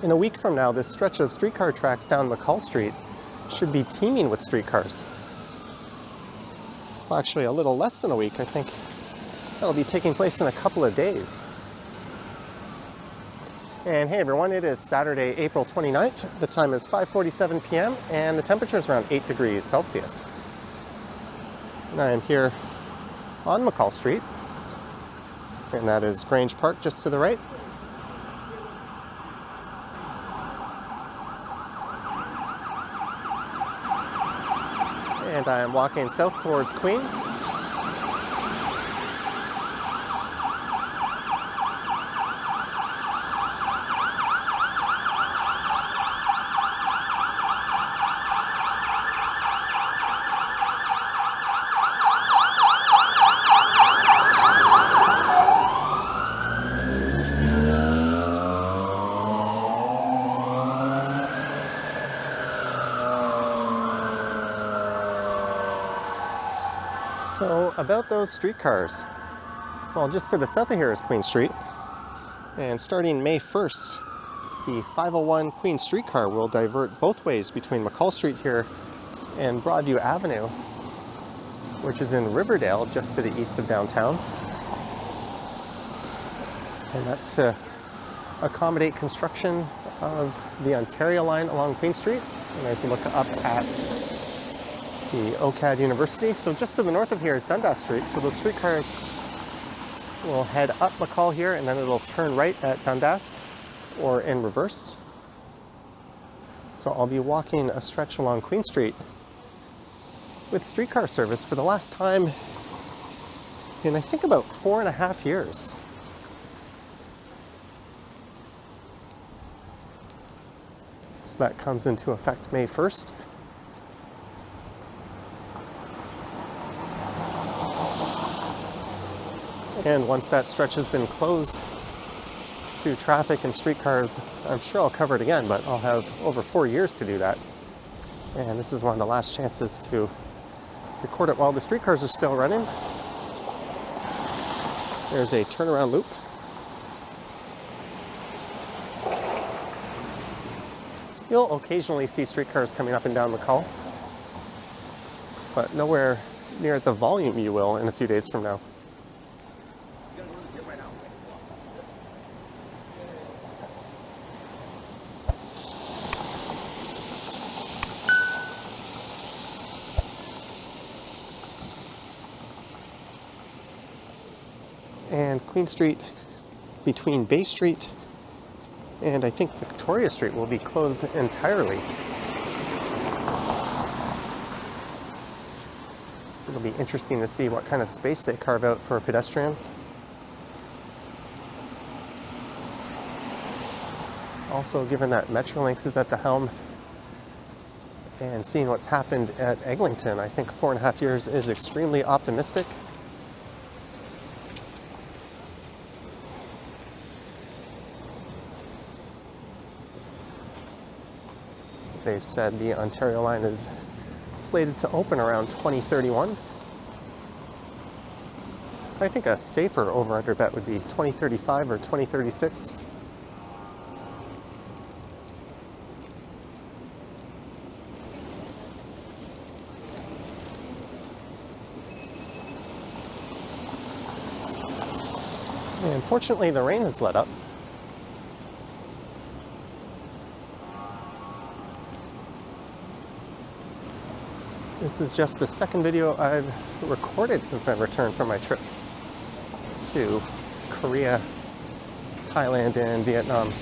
In a week from now, this stretch of streetcar tracks down McCaul Street should be teeming with streetcars. Well, actually, a little less than a week. I think that'll be taking place in a couple of days. And hey everyone, it is Saturday, April 29th. The time is 5.47 p.m. and the temperature is around 8 degrees Celsius. And I am here on McCaul Street, and that is Grange Park just to the right. Walking south towards Queen. So about those streetcars. Well, just to the south of here is Queen Street. And starting May 1st, the 501 Queen streetcar will divert both ways between McCaul Street here and Broadview Avenue, which is in Riverdale, just to the east of downtown. And that's to accommodate construction of the Ontario line along Queen Street. And there's a look up at the OCAD University. So just to the north of here is Dundas Street. So those streetcars will head up McCaul here and then it'll turn right at Dundas or in reverse. So I'll be walking a stretch along Queen Street with streetcar service for the last time in I think about four and a half years. So that comes into effect May 1st. And once that stretch has been closed to traffic and streetcars, I'm sure I'll cover it again, but I'll have over four years to do that. And this is one of the last chances to record it while the streetcars are still running. There's a turnaround loop. So you'll occasionally see streetcars coming up and down McCaul, but nowhere near the volume you will in a few days from now. And Queen Street between Bay Street and I think Victoria Street will be closed entirely. It'll be interesting to see what kind of space they carve out for pedestrians. Also, given that Metrolinx is at the helm and seeing what's happened at Eglinton, I think four and a half years is extremely optimistic. They've said the Ontario line is slated to open around 2031. I think a safer over-under bet would be 2035 or 2036. And fortunately, the rain has let up. This is just the second video I've recorded since I returned from my trip to Korea, Thailand, and Vietnam.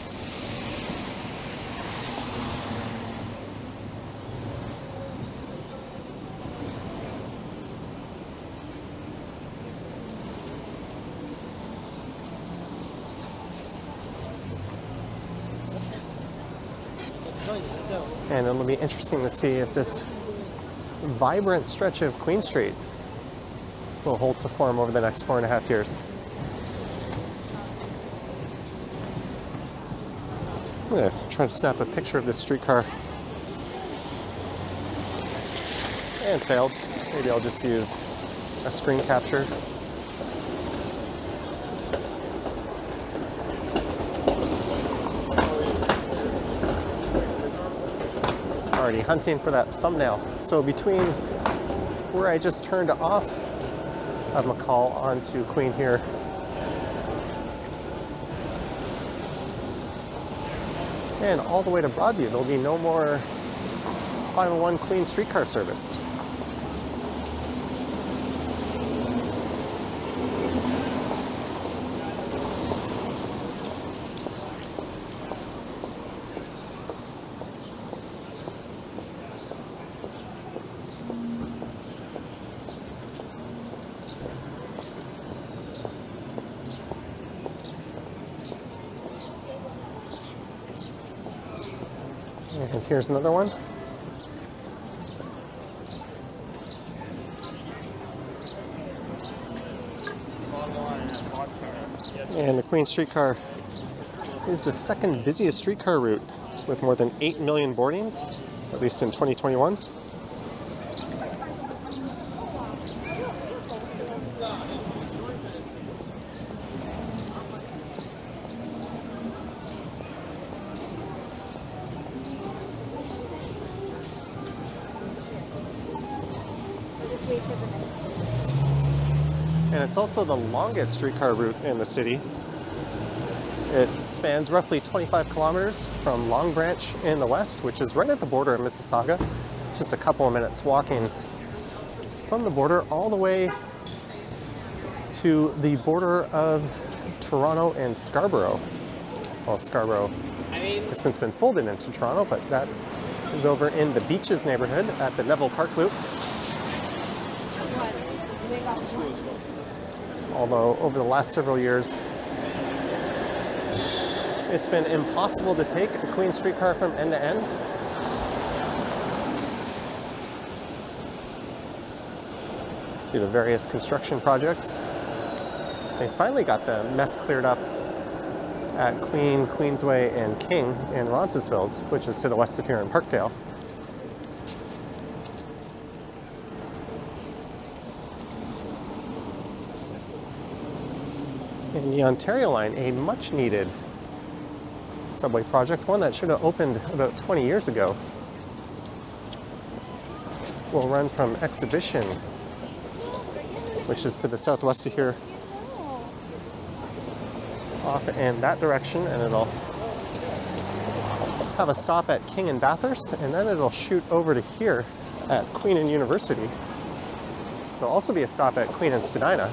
And it'll be interesting to see if this vibrant stretch of Queen Street will hold to form over the next four and a half years. I'm going to try to snap a picture of this streetcar. And failed. Maybe I'll just use a screen capture. Already hunting for that thumbnail. So between where I just turned off of McCaul onto Queen here, and all the way to Broadview, there'll be no more 501 Queen streetcar service. And here's another one. And the Queen streetcar is the second busiest streetcar route with more than 8 million boardings, at least in 2021. And it's also the longest streetcar route in the city. It spans roughly 25 kilometers from Long Branch in the west, which is right at the border of Mississauga, just a couple of minutes walking from the border all the way to the border of Toronto and Scarborough. Well, Scarborough has since been folded into Toronto, but that is over in the Beaches neighborhood at the Neville Park Loop. Although over the last several years, it's been impossible to take a Queen streetcar from end to end. Due to various construction projects. They finally got the mess cleared up at Queen, Queensway, and King in Roncesvalles, which is to the west of here in Parkdale. The Ontario line, a much needed subway project, one that should have opened about 20 years ago, will run from Exhibition, which is to the southwest of here, off in that direction, and it'll have a stop at King and Bathurst, and then it'll shoot over to here at Queen and University. There'll also be a stop at Queen and Spadina.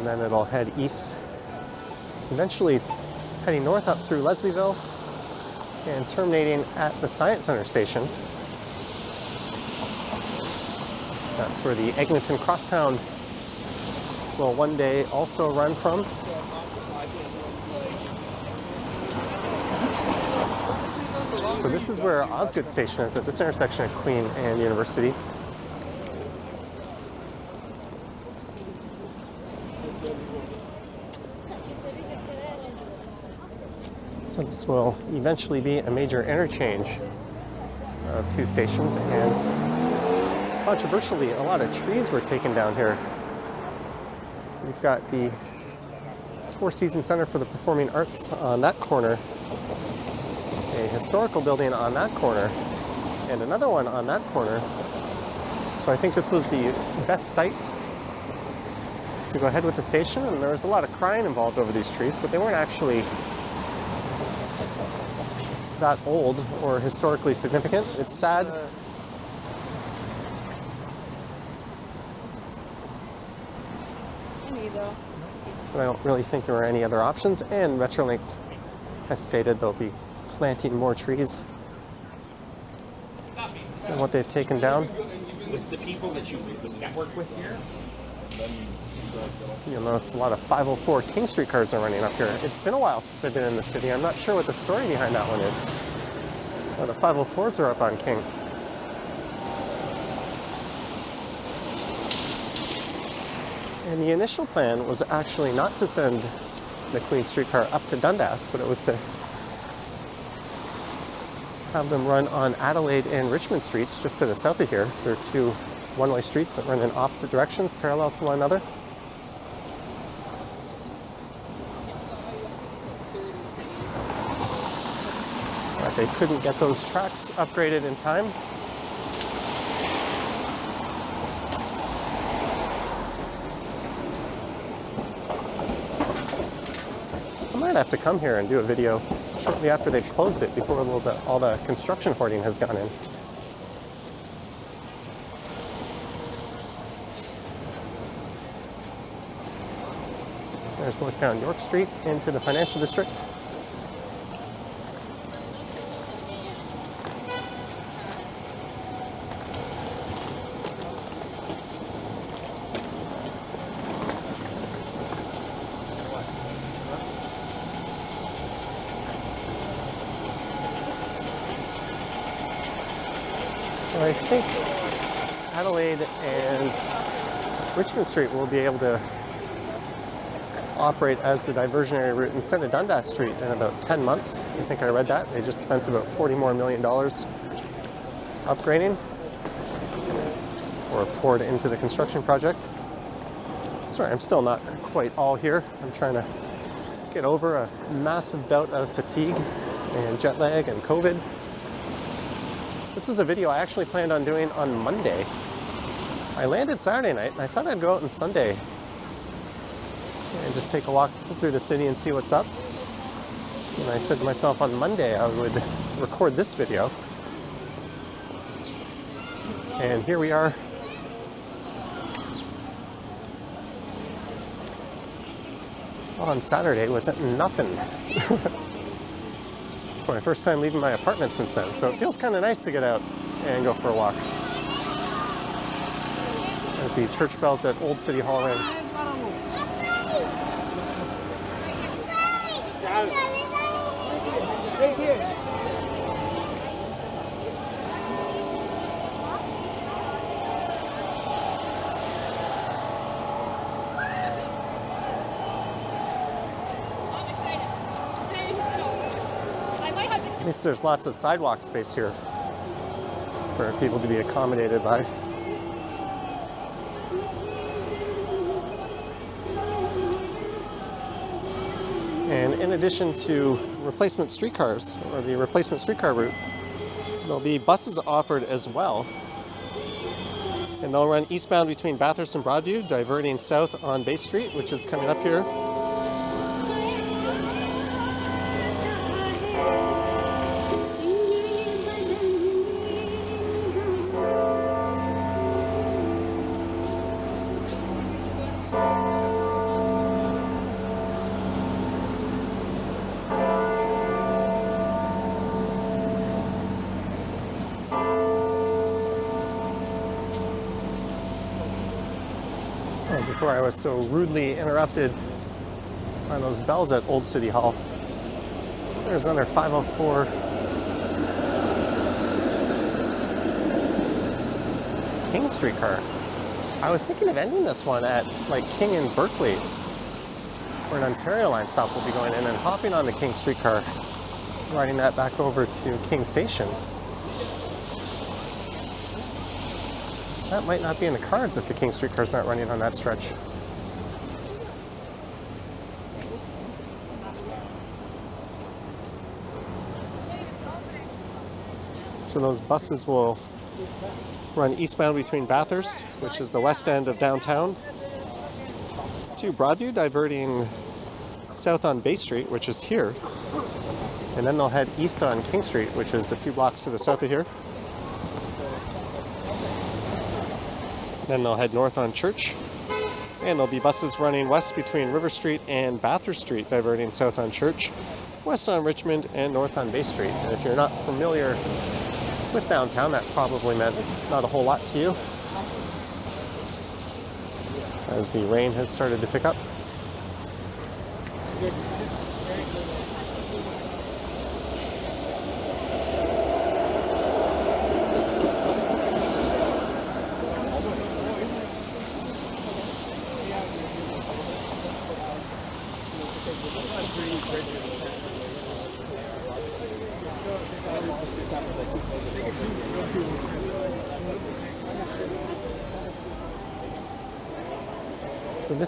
And then it'll head east, eventually heading north up through Leslieville and terminating at the Science Center station. That's where the Eglinton Crosstown will one day also run from. So this is where Osgoode Station is at this intersection of Queen and University. So this will eventually be a major interchange of two stations and controversially a lot of trees were taken down here. We've got the Four Seasons Center for the Performing Arts on that corner, a historical building on that corner, and another one on that corner. So I think this was the best site to go ahead with the station, and there was a lot of crying involved over these trees, but they weren't actually that old or historically significant. It's sad. But I don't really think there are any other options. And Metrolinx has stated they'll be planting more trees than what they've taken down. with the people that you network with here. You'll notice a lot of 504 King Street cars are running up here. It's been a while since I've been in the city. I'm not sure what the story behind that one is. The 504s are up on King. And the initial plan was actually not to send the Queen Street car up to Dundas, but it was to have them run on Adelaide and Richmond streets just to the south of here. There are two one-way streets that run in opposite directions, parallel to one another. But they couldn't get those tracks upgraded in time. I might have to come here and do a video shortly after they've closed it before all the construction hoarding has gone in. There's a look down York Street into the financial district. So I think Adelaide and Richmond Street will be able to operate as the diversionary route instead of Dundas Street in about 10 months. I think I read that. They just spent about 40 more million dollars upgrading or poured into the construction project. Sorry, I'm still not quite all here. I'm trying to get over a massive bout of fatigue and jet lag and COVID. This was a video I actually planned on doing on Monday. I landed Saturday night and I thought I'd go out on Sunday and just take a walk through the city and see what's up. And I said to myself on Monday I would record this video. And here we are. On Saturday with nothing. it's my first time leaving my apartment since then, so it feels kind of nice to get out and go for a walk. There's the church bells at Old City Hall At least there's lots of sidewalk space here for people to be accommodated by. In addition to replacement streetcars or the replacement streetcar route, there'll be buses offered as well. And they'll run eastbound between Bathurst and Broadview, diverting south on Bay Street, which is coming up here. Oh, before I was so rudely interrupted by those bells at Old City Hall. There's another 504 King Street car. I was thinking of ending this one at like King and Berkeley, where an Ontario line stop will be going in, and hopping on the King Street car, riding that back over to King Station. That might not be in the cards if the King Street car's aren't running on that stretch. So those buses will run eastbound between Bathurst, which is the west end of downtown, to Broadview, diverting south on Bay Street, which is here. And then they'll head east on King Street, which is a few blocks to the south of here. Then they'll head north on Church. And there'll be buses running west between River Street and Bathurst Street, diverting south on Church, west on Richmond, and north on Bay Street. And if you're not familiar with downtown, that probably meant not a whole lot to you as the rain has started to pick up.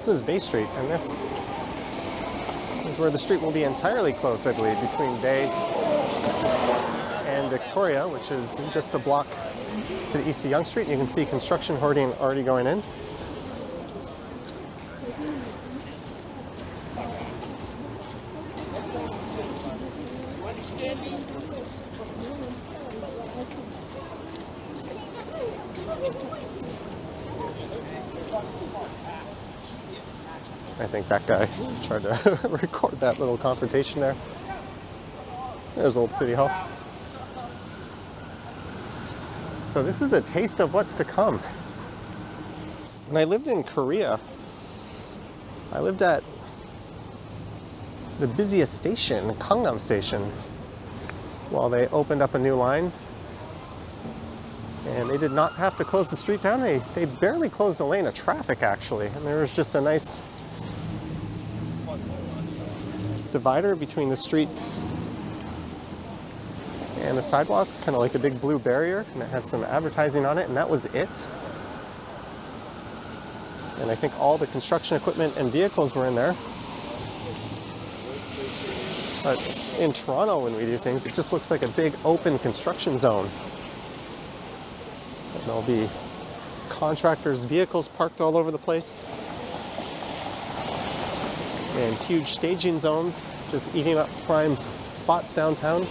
This is Bay Street, and this is where the street will be entirely closed, I believe, between Bay and Victoria, which is just a block to the east of Yonge Street. You can see construction hoarding already going in. That guy tried to record that little confrontation there. There's Old City Hall. So this is a taste of what's to come. When I lived in Korea, I lived at the busiest station, Gangnam Station, while they opened up a new line. And they did not have to close the street down. They, they barely closed a lane of traffic, actually. And there was just a nice divider between the street and the sidewalk, kind of like a big blue barrier, and it had some advertising on it, and that was it. And I think all the construction equipment and vehicles were in there. But in Toronto, when we do things, it just looks like a big open construction zone. And there'll be contractors' vehicles parked all over the place and huge staging zones just eating up prime spots downtown.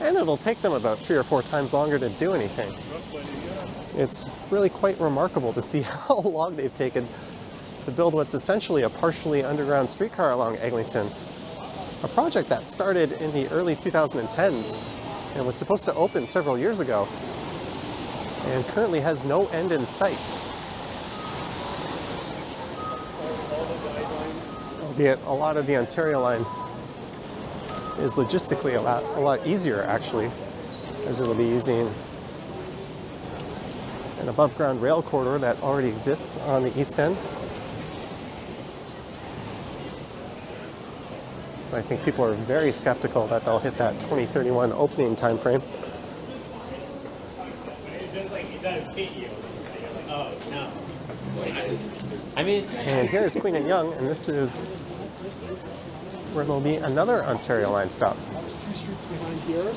And it'll take them about three or four times longer to do anything. It's really quite remarkable to see how long they've taken to build what's essentially a partially underground streetcar along Eglinton. A project that started in the early 2010s and was supposed to open several years ago and currently has no end in sight. Albeit a lot of the Ontario line is logistically a lot, a lot easier actually, as it'll be using an above ground rail corridor that already exists on the east end. I think people are very skeptical that they'll hit that 2031 opening time frame. I mean, And here's Queen and Yonge, and this is where there'll be another Ontario line stop. There's two streets behind here.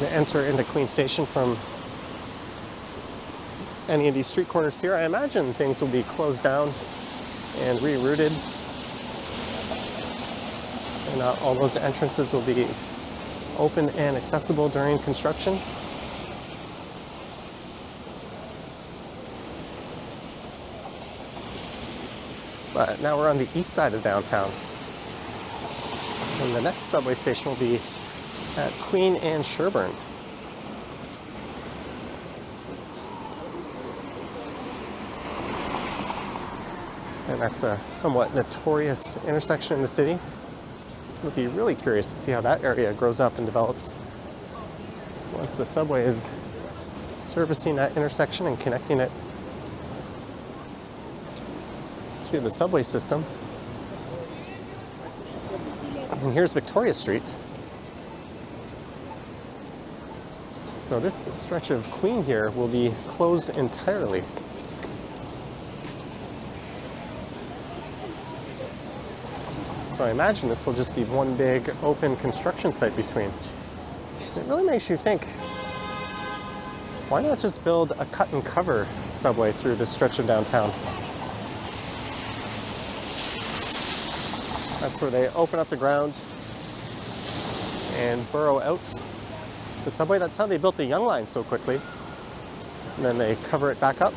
to enter into Queen Station from any of these street corners here. I imagine things will be closed down and rerouted. And uh, all those entrances will be open and accessible during construction. But now we're on the east side of downtown. And the next subway station will be at Queen and Sherbourne. And that's a somewhat notorious intersection in the city. I'll be really curious to see how that area grows up and develops once the subway is servicing that intersection and connecting it to the subway system. And here's Victoria Street. So this stretch of Queen here will be closed entirely. So I imagine this will just be one big open construction site between. It really makes you think, why not just build a cut and cover subway through this stretch of downtown? That's where they open up the ground and burrow out the subway. That's how they built the Yonge Line so quickly. And then they cover it back up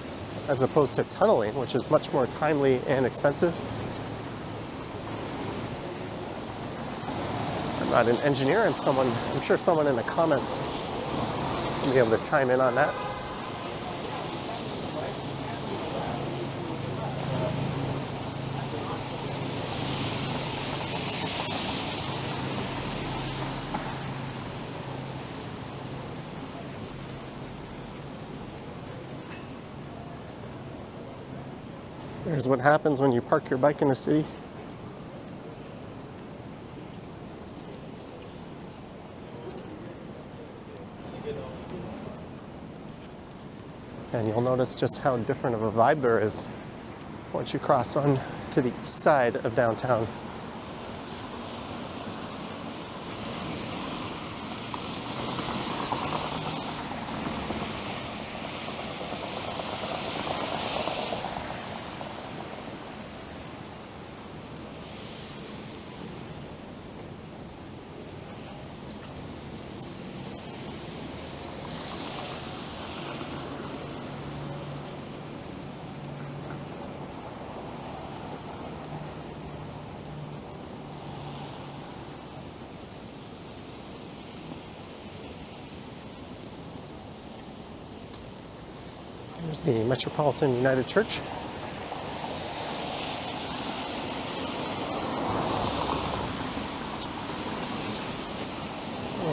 as opposed to tunneling, which is much more timely and expensive. Not an engineer, I'm someone, I'm sure someone in the comments will be able to chime in on that. Here's what happens when you park your bike in the city. And you'll notice just how different of a vibe there is once you cross on to the east side of downtown. There's the Metropolitan United Church.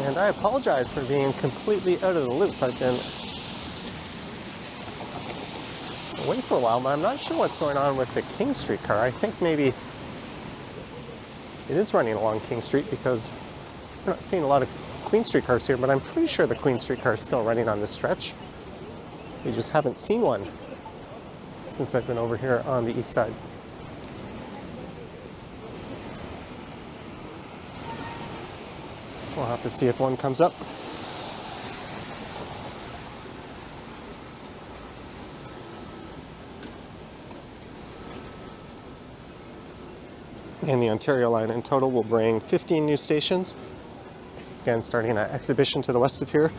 And I apologize for being completely out of the loop. I've been away for a while, but I'm not sure what's going on with the King Street car. I think maybe it is running along King Street because I'm not seeing a lot of Queen Street cars here, but I'm pretty sure the Queen Street car is still running on this stretch. We just haven't seen one since I've been over here on the east side. We'll have to see if one comes up. And the Ontario line in total will bring 15 new stations. Again, starting at Exhibition to the west of here.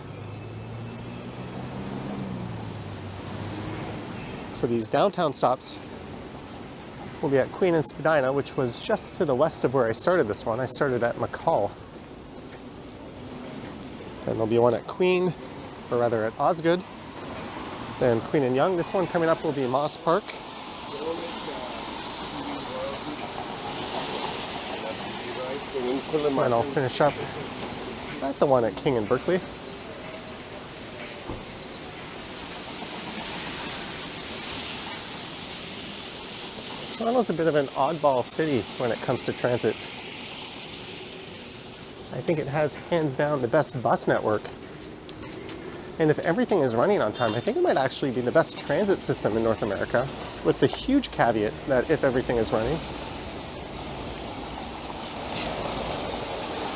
So these downtown stops will be at Queen and Spadina, which was just to the west of where I started this one. I started at McCaul. Then there'll be one at Queen, or rather at Osgoode. Then Queen and Yonge. This one coming up will be Moss Park. And I'll finish up at the one at King and Berkeley. Toronto's a bit of an oddball city when it comes to transit. I think it has hands down the best bus network. And if everything is running on time, I think it might actually be the best transit system in North America, with the huge caveat that if everything is running.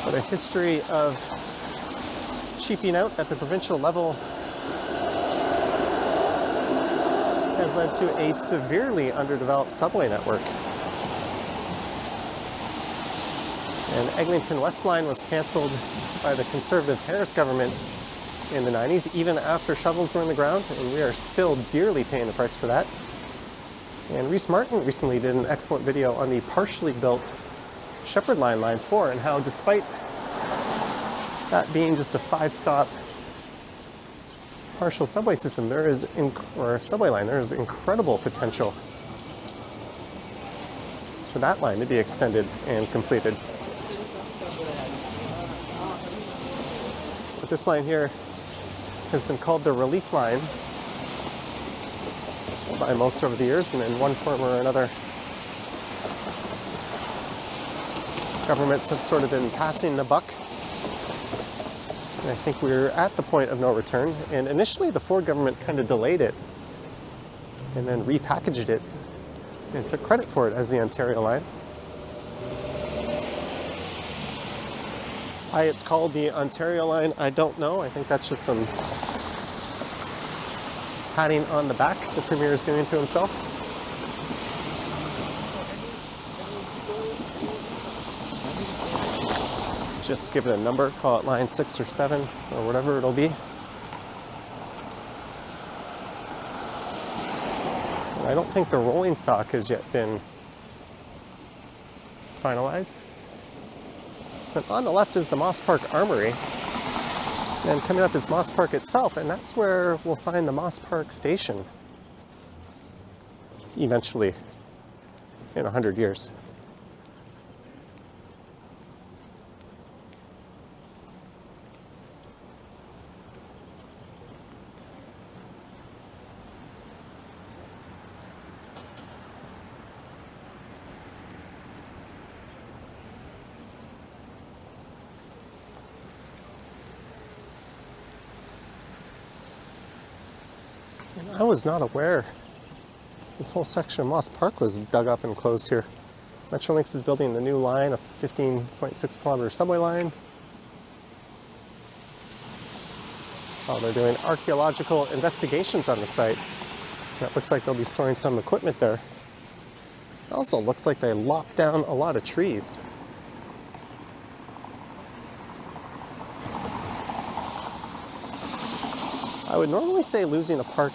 But a history of cheaping out at the provincial level has led to a severely underdeveloped subway network. And Eglinton West Line was cancelled by the conservative Harris government in the 90s, even after shovels were in the ground, and we are still dearly paying the price for that. And Reece Martin recently did an excellent video on the partially built Sheppard Line Line 4 and how despite that being just a five-stop partial subway system, there is, or subway line, there is incredible potential for that line to be extended and completed. But this line here has been called the relief line by most over the years, and in one form or another, governments have sort of been passing the buck I think we're at the point of no return. And initially, the Ford government kind of delayed it and then repackaged it and took credit for it as the Ontario line. Why it's called the Ontario line, I don't know. I think that's just some padding on the back the Premier is doing to himself. Just give it a number, call it line six or seven or whatever it'll be. I don't think the rolling stock has yet been finalized. But on the left is the Moss Park Armory. And coming up is Moss Park itself, and that's where we'll find the Moss Park Station eventually in 100 years. Was not aware this whole section of Moss Park was dug up and closed here. Metrolinx is building the new line, a 15.6 kilometer subway line. Oh, they're doing archaeological investigations on the site. It looks like they'll be storing some equipment there. It also looks like they lopped down a lot of trees. I would normally say losing a park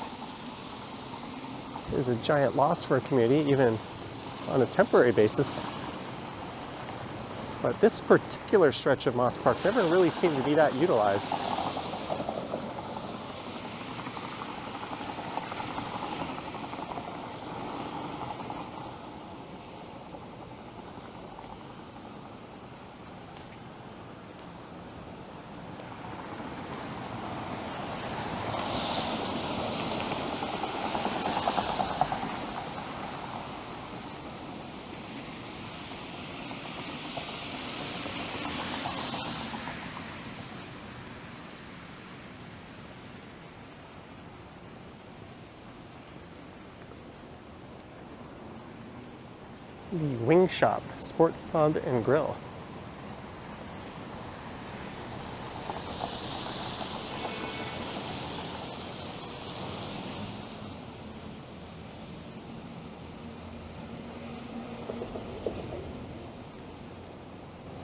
is a giant loss for a community, even on a temporary basis. But this particular stretch of Moss Park never really seemed to be that utilized. The Wing Shop Sports Pub and Grill.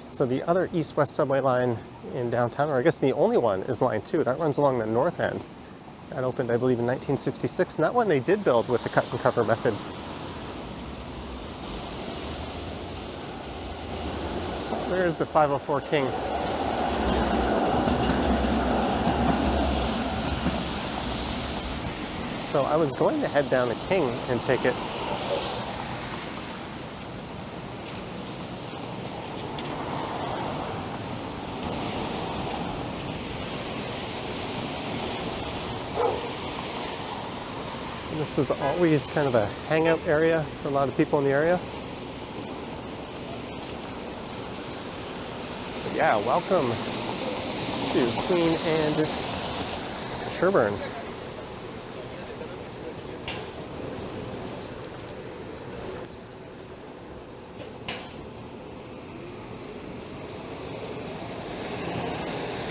So the other east-west subway line in downtown, or I guess the only one, is Line 2. That runs along the north end. That opened, I believe, in 1966, and that one they did build with the cut and cover method. There's the 504 King. So I was going to head down to King and take it. This was always kind of a hangout area for a lot of people in the area. Yeah, welcome to Queen and Sherbourne.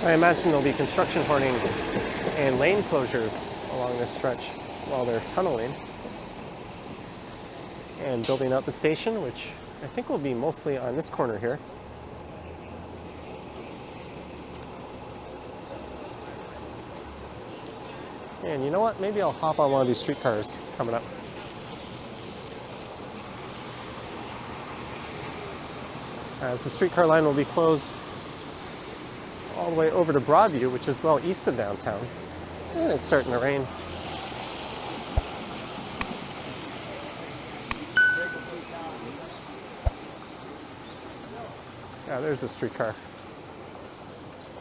I imagine there'll be construction hoarding and lane closures along this stretch while they're tunneling and building out the station, which I think will be mostly on this corner here. And you know what? Maybe I'll hop on one of these streetcars coming up. As the streetcar line will be closed all the way over to Broadview, which is well east of downtown. And it's starting to rain. Yeah, there's a streetcar.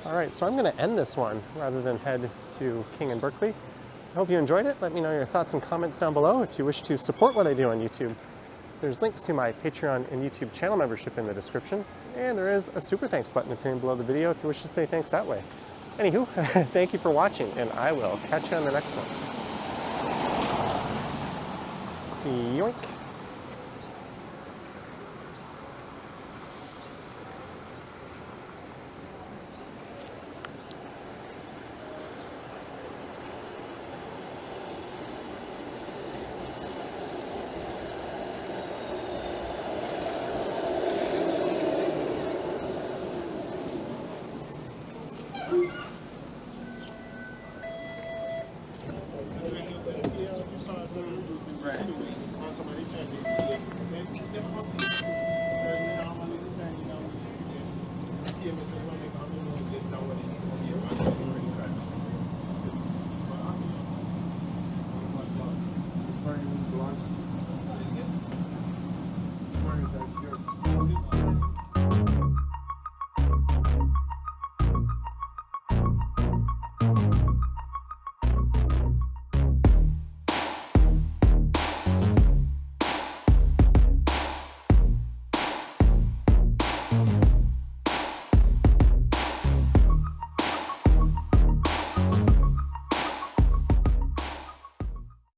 All right, so I'm going to end this one rather than head to King and Berkeley. I hope you enjoyed it. Let me know your thoughts and comments down below. If you wish to support what I do on YouTube, there's links to my Patreon and YouTube channel membership in the description, and there is a super thanks button appearing below the video if you wish to say thanks that way. Anywho, thank you for watching, and I will catch you on the next one. Yoink. Right.